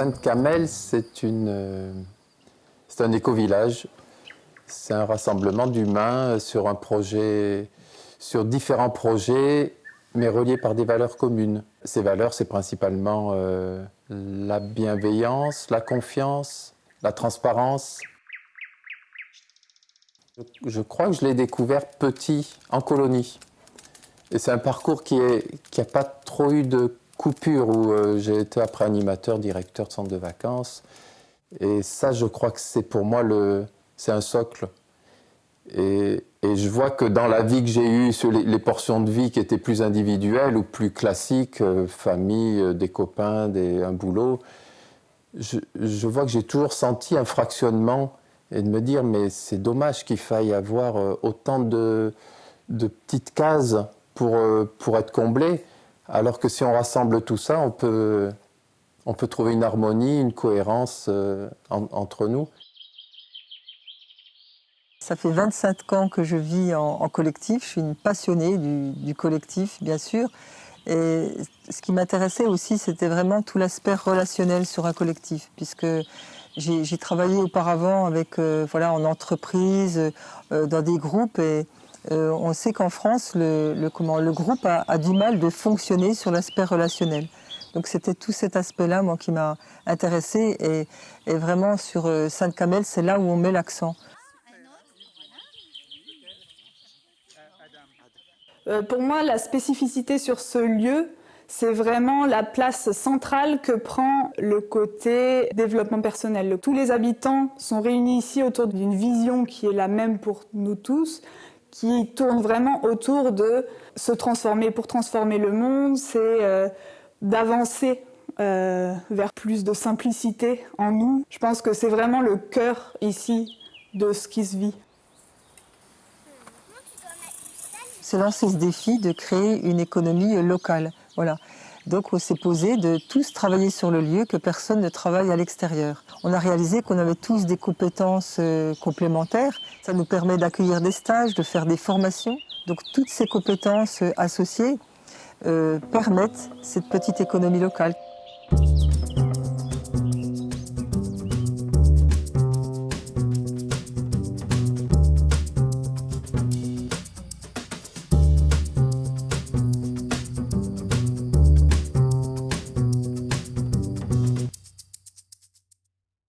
Sainte-Camelle, c'est une, c'est un éco-village. C'est un rassemblement d'humains sur un projet, sur différents projets, mais reliés par des valeurs communes. Ces valeurs, c'est principalement euh, la bienveillance, la confiance, la transparence. Je crois que je l'ai découvert petit, en colonie. Et c'est un parcours qui n'a qui pas trop eu de coupure, où euh, j'ai été après animateur, directeur de centre de vacances. Et ça, je crois que c'est pour moi c'est un socle. Et, je vois que dans la vie que j'ai eue, sur les, portions de vie qui étaient plus individuelles ou plus classiques, euh, famille, euh, des copains, des, un boulot, je, je vois que j'ai toujours senti un fractionnement et de me dire mais c'est dommage qu'il faille avoir autant de, de petites cases pour, pour être comblé, alors que si on rassemble tout ça, on peut, on peut trouver une harmonie, une cohérence entre nous. Ça fait 25 ans que je vis en, collectif. Je suis une passionnée du, collectif, bien sûr. Et ce qui m'intéressait aussi, c'était vraiment tout l'aspect relationnel sur un collectif, puisque j'ai travaillé auparavant avec, euh, voilà, en entreprise, euh, dans des groupes, et euh, on sait qu'en France, le, groupe a, du mal de fonctionner sur l'aspect relationnel. Donc c'était tout cet aspect-là, moi, qui m'a intéressée, et, vraiment sur Sainte-Camelle, c'est là où on met l'accent. Euh, pour moi, la spécificité sur ce lieu, c'est vraiment la place centrale que prend le côté développement personnel. Tous les habitants sont réunis ici autour d'une vision qui est la même pour nous tous, qui tourne vraiment autour de se transformer pour transformer le monde, c'est euh, d'avancer euh, vers plus de simplicité en nous. Je pense que c'est vraiment le cœur ici de ce qui se vit. se lancer ce défi de créer une économie locale. Voilà. Donc on s'est posé de tous travailler sur le lieu, que personne ne travaille à l'extérieur. On a réalisé qu'on avait tous des compétences euh, complémentaires. Ça nous permet d'accueillir des stages, de faire des formations. Donc toutes ces compétences euh, associées euh, permettent cette petite économie locale.